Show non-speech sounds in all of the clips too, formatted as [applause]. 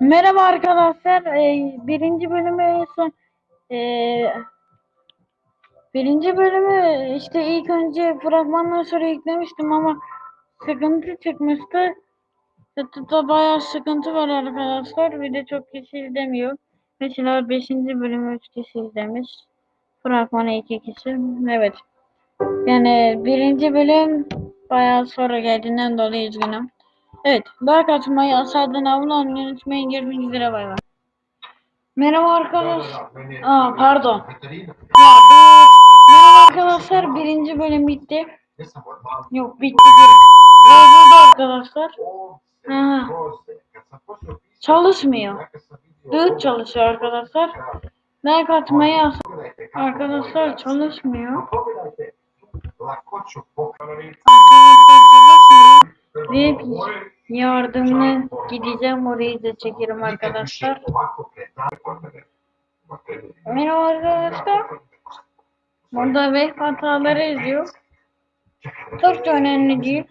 Merhaba arkadaşlar. Ee, birinci bölümü en son ee, birinci bölümü işte ilk önce fragmandan sonra yüklemiştim ama sıkıntı çıkmıştı. YouTube'da bayağı sıkıntı var arkadaşlar. Bir de çok kişi izlemiyor. Mesela 5. bölümü 3 kişi izlemiş. Fragmanı 2 kişi. Evet. Yani birinci bölüm bayağı sonra geldiğinden dolayı üzgünüm. Evet. Like atmayı, aşağıdan abone olmayı unutmayın. Görüşmek üzere. Bay bay. Merhaba arkadaş. Aa pardon. Ya. Merhaba arkadaşlar. Birinci bölüm bitti. Yok bitti. Bozuldu arkadaşlar. Ha. Çalışmıyor. Düğüt çalışıyor arkadaşlar. Like atmayı Arkadaşlar çalışmıyor. Arkadaşlar çalışmıyor. Ve yardımına gideceğim orayı da çekerim arkadaşlar. Merhaba arkadaşlar. Burada web hataları yazıyor. Çok da önemli değil.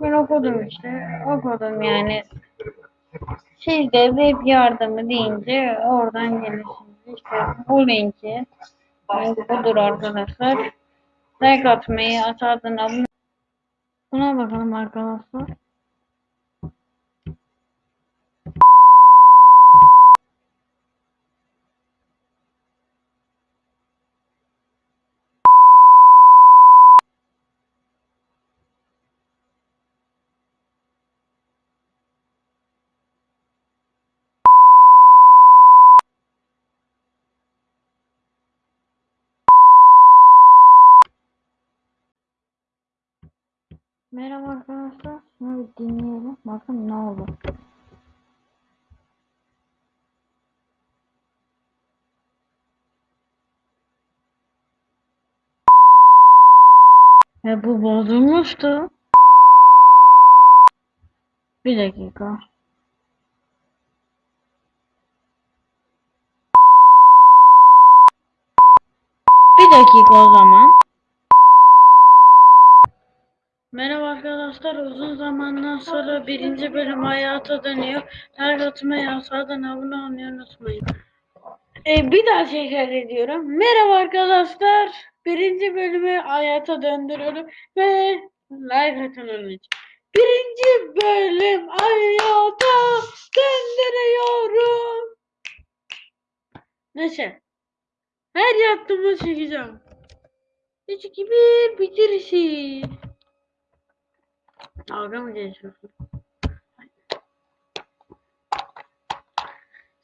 Ben okudum işte. Okudum yani. Siz de web yardımı deyince oradan gelirsiniz. İşte bu linki. Link budur arkadaşlar. Like atmayı, aşağıdan abone Buna bakalım arkadaşlar. Merhaba arkadaşlar. Şunu bir dinleyelim. Bakın ne oldu. E bu bozulmuştu. Bir dakika. Bir dakika o zaman. Merhaba arkadaşlar. Uzun zamandan sonra birinci bölüm hayata dönüyor. Like atmayı, aşağıdan abone olmayı unutmayın. E, bir daha tekrar ediyorum. Merhaba arkadaşlar. Birinci bölümü hayata döndürüyorum ve like atın onun için. Birinci bölüm hayata döndürüyorum. Neyse. Her yaptığımı çekeceğim. 3 2 1 bitirişi. Dalga mı geçiyorsun?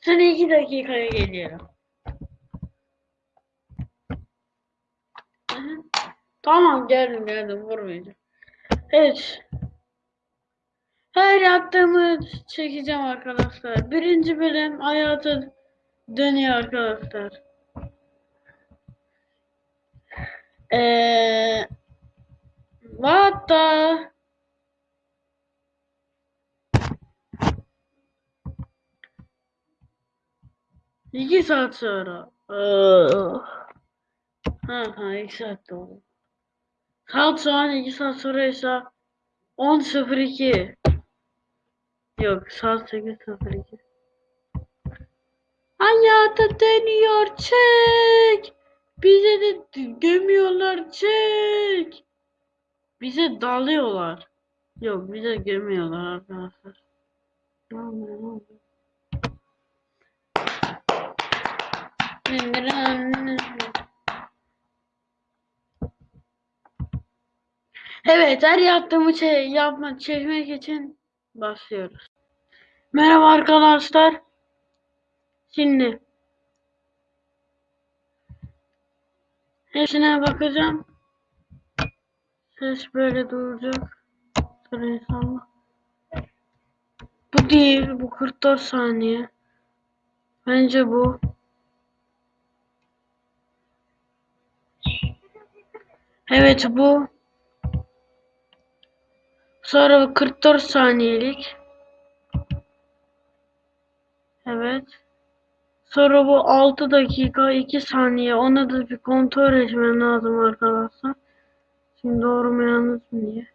Sana iki dakikaya geliyorum. Tamam geldim geldim vurmayacağım. Evet. Her yaptığımı çekeceğim arkadaşlar. Birinci bölüm hayata dönüyor arkadaşlar. Eee What İki saat sonra. Aa. Ha ha iki saat oldu. Saat şu an iki saat sonra ise 10.02. Yok saat 8.02. Hayata dönüyor çek. Bize de gömüyorlar çek. Bize dalıyorlar. Yok bize gömüyorlar arkadaşlar. Ne oluyor ne oluyor? Evet, her yaptığımı şey yapma çekmek için başlıyoruz. Merhaba arkadaşlar. Şimdi hepsine bakacağım. Ses böyle duracak. Bu değil, bu 44 saniye. Bence bu. Evet bu. Sonra 44 saniyelik. Evet. Sonra bu 6 dakika 2 saniye. Onu da bir kontrol etmem lazım arkadaşlar. Şimdi doğru mu yanlış mı diye.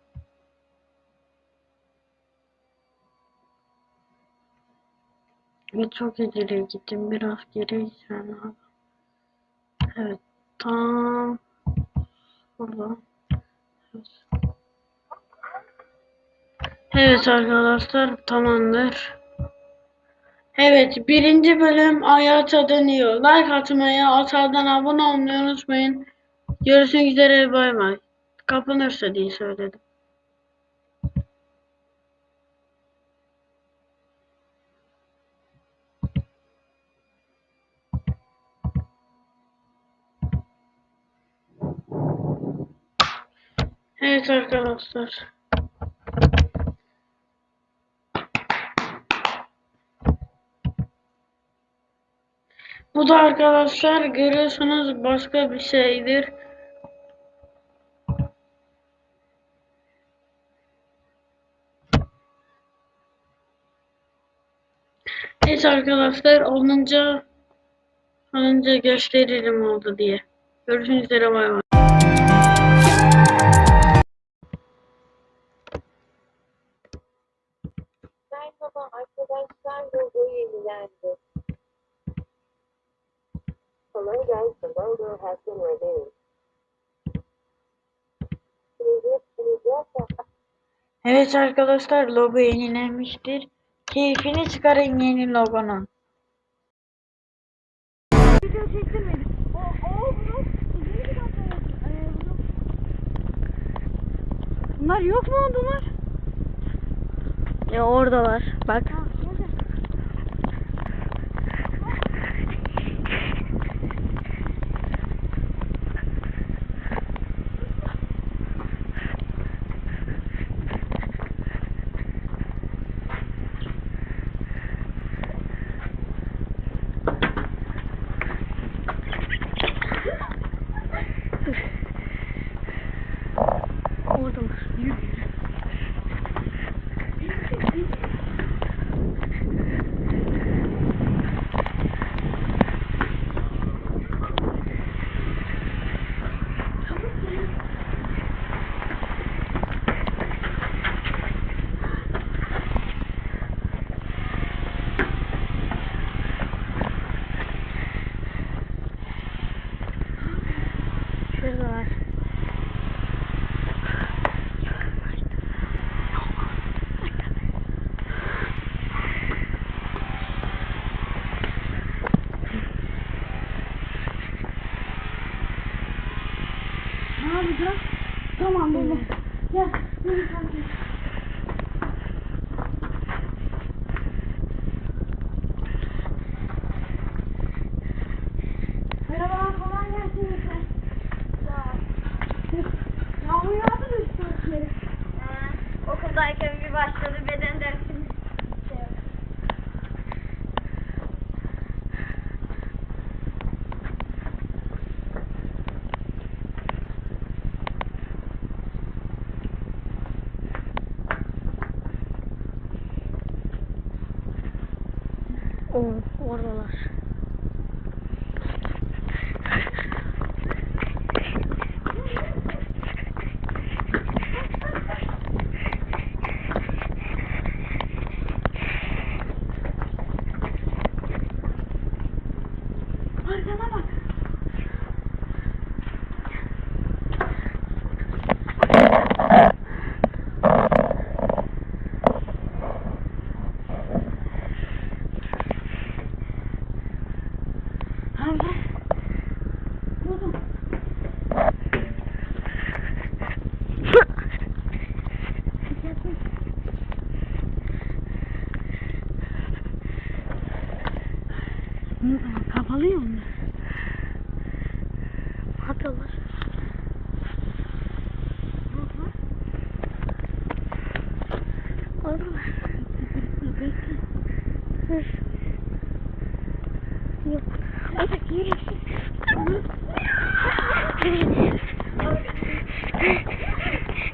Ve çok ileri gittim. Biraz geri gitmem lazım. Evet. Tam Evet arkadaşlar tamamdır. Evet birinci bölüm hayata dönüyor. Like atmayı, aşağıdan abone olmayı unutmayın. Görüşmek üzere bay bay. Kapanırsa diye söyledim. Evet arkadaşlar. Bu da arkadaşlar görüyorsunuz başka bir şeydir. Evet arkadaşlar olunca olunca gösteririm oldu diye. Görüşmek üzere bay bay. Merhaba arkadaşlar, logo yenilendi. Hello guys, the logo has been yes, Evet arkadaşlar logo yenilenmiştir. Keyfini çıkarın yeni logonun. Video çektirmedik. O, o blok yeni bir dakika. Ee. Bunlar yok mu oldular? Ya oradalar. Bak. Oo, oradalar. Arkana bak. Abi. Buldum. Ne zaman kapalı ya onlar. Ne yapıyorlar? Oradalar. Bekle. Dur. Yok. Hadi yürü.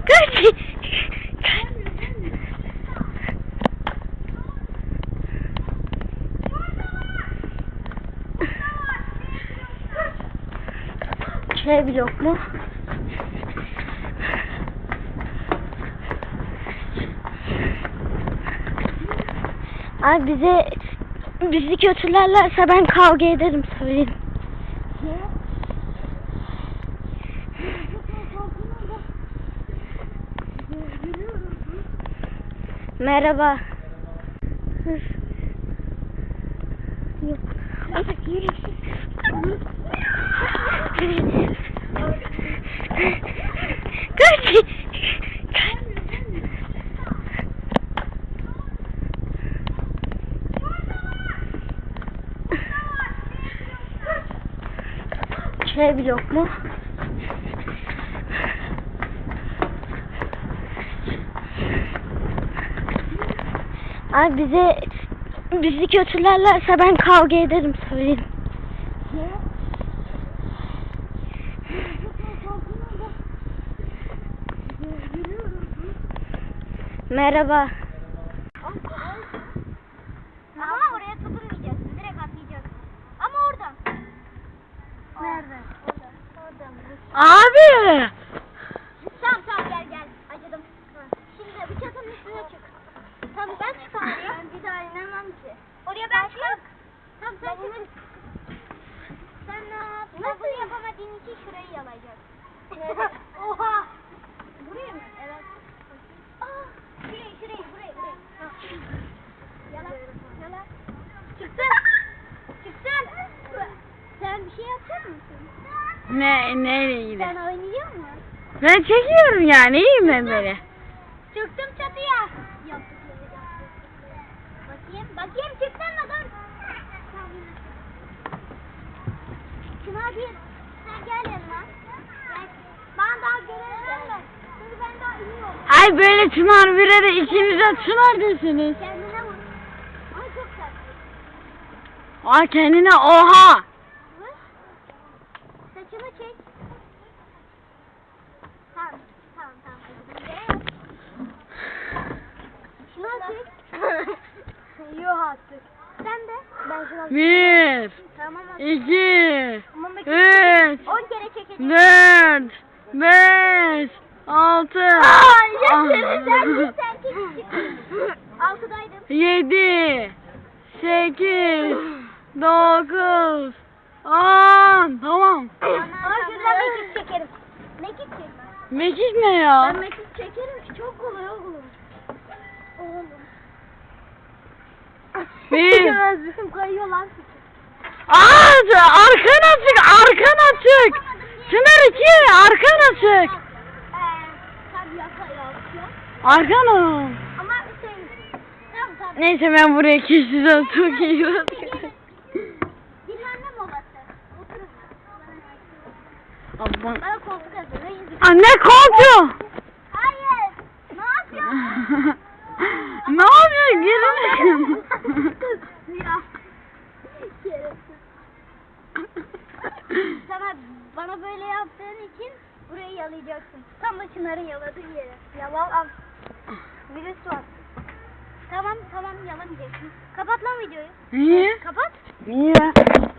Kaç. Blok mu? Abi bize bizi kötülerlerse ben kavga ederim söyleyeyim. Merhaba. Yok. Kaç. Şey blok mu? Ay bize bizi kötülerlerse ben kavga ederim söyleyeyim. Merhaba. Ama oraya tutunmayacaksın. Direkt atlayacaksın. Ama oradan. Nerede? Orada. Oradan. Abi. Tamam tamam gel gel. Acıdım. Ha. Şimdi bu çatının üstüne çık. Tamam ben çıkamam. Ben bir daha inemem ki. Oraya ben çık. Tamam sen çık. Sen ne yap? Nasıl yapamadığın için şurayı yalayacaksın. Oha. Buraya mı? Evet. Aa, şurayı şurayı burayı burayı. Ha. Yala. Yala. Çıktın. Çıktın. Sen bir şey yapacak mısın? Ne neyle ilgili? Sen oynayacak mısın? Ben çekiyorum yani iyiyim ben böyle. Çıktım çatıya. Bakayım, bakayım çıktın mı dur. Çınar bir, sen gel yanıma. Ben daha göremiyorum. Çünkü ben daha iniyorum. Ay böyle Çınar bire de ikiniz de Çınar desiniz. Kendine vur. Ama çok sert. Aa kendine oha. Vur. Saçını çek. Tamam, tamam, tamam. Acıdım. Şunu artık. Sen de. Ben şunu Bir, Tamam iki, üç, 10 kere çekeceğim. dört, beş, altı, Aa. Sen. Altıdaydım. yedi, sekiz, dokuz, on. Tamam. Aa şuradan mekik çekerim. Mekik çek. Mekik ne ya? Ben mekik çekerim ki çok kolay. Oğlum. Bir. Bizim kayıyor lan. Aa, arkana çık, arkana çık. Çınar iki, arkana çık. Sen yaka yapıyor. Arkana. Ama şey. Tamam tamam. Neyse ben buraya keseceğim. Çok iyi. Hazırlayın. Anne koltuğu. Hayır. Ne yapıyorsun? [laughs] ne yapıyor? Gelin. Ya. Sana bana böyle yaptığın için burayı yalayacaksın. Tam da Çınar'ın yaladığı yere. Yalan al. Virüs var. Tamam tamam yalamayacaksın. Kapat lan videoyu. Niye? Kapat. Niye?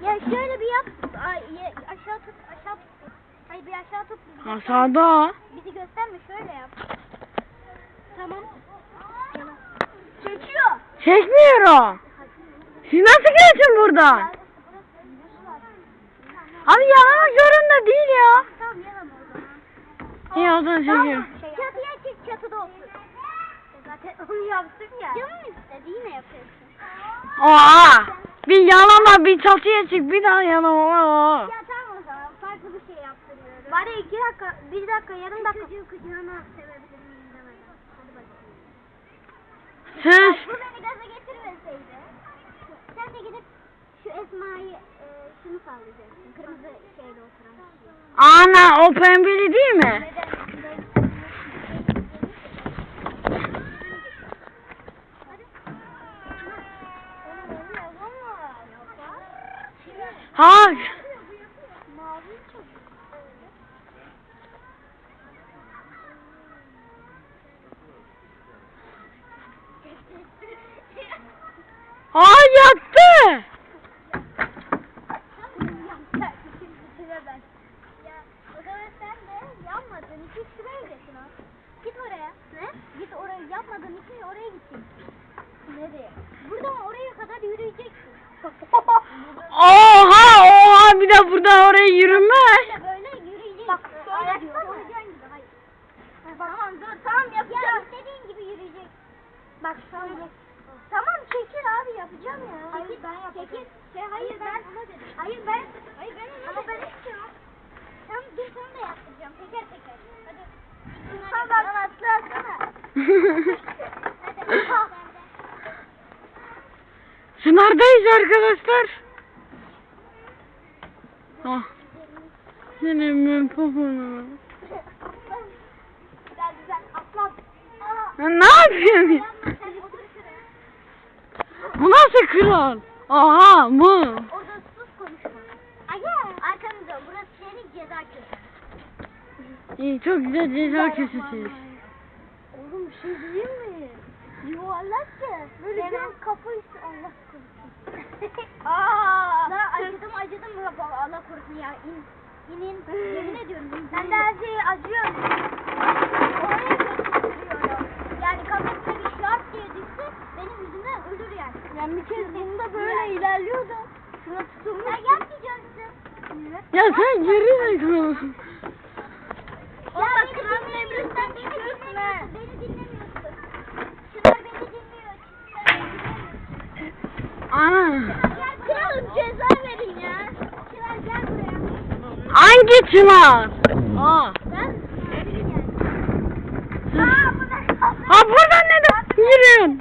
Ya şöyle bir yap. Ay, ye- aşağı tut aşağı tut. Hayır bir aşağı tut. Bizi, Aşağıda. bizi gösterme şöyle yap. Tamam. Çekiyor. Çekmiyorum. Siz nasıl geçin buradan? Abi yalama zorunda değil ya. Tamam yalama o zaman. İyi o zaman çekiyorum. Şey Çatıya çık çatıda otur. Zaten onu yaptım ya. Canım istedi yine yapıyorsun. Oha. Bir yalama bir çatıya çık bir daha yalama. Ya tamam o zaman farklı bir şey yaptırıyorum. Bari iki dakika, bir dakika, yarım dakika. Çocuğu kucağına sevebilir miyim demeden. Hadi bakalım. Sus. Bu beni gaza getirmeseydi. Sen de gidip şu Esma'yı e, şunu sallayacaksın. Kırmızı şeyle oturan. Ana o pembeli değil mi? Neden? Ha. Ha yattı. Ya o zaman sen de yapmadığın için şuraya gitsin ha. Git oraya. Ne? Git oraya yapmadığın için oraya gideceksin. Nereye? Buradan oraya kadar yürüyeceksin. Oha oha bir de buradan oraya yürümez. İşte böyle yürüyeceksin. Bak şöyle diyor. Hayır. Tamam dur tamam yapacağım. Ya istediğin gibi yürüyecek. Bak şöyle. Tamam çekil abi yapacağım ya. Hayır ben yapacağım. Çekil. Şey, hayır ben ona dedim. Hayır ben. Hayır ben ona Ama ben istiyorum. Tamam dur sana da yaptıracağım. Teker teker. Hadi. Tamam atla atsana. [laughs] Hadi. Ha. Sınardayız arkadaşlar. Ah. Senin ben poponu. Ne yapıyorsun. Bu nasıl kral? Aha mı? Köşesi. İyi çok güzel ceza kesesi. Oğlum bir şey diyeyim mi? Ya. Böyle biraz kafa üstü Allah korusun. [laughs] Aa! Acıdım acıdım baba Allah korusun ya. İn. İnin. [laughs] Yemin ediyorum. in. Ben de her şeye acıyorum. Oraya götürüyorum. Yani kafasına bir şart diye düşse benim yüzümden ölür yani. Ben bir kez bunda böyle ilerliyordum. Şuna tutulmuş. Sen yapmayacaksın. Ya sen geri zekalısın. Ya bak kralın emrinden beni dinlemiyorsun. Beni dinlemiyorsun. Çınar beni dinliyor. Ana. Kralım ceza verin ya. Çınar gel buraya. Hangi çınar? Aa. Ben Aa bu ne? Ha buradan neden yürüyorsun?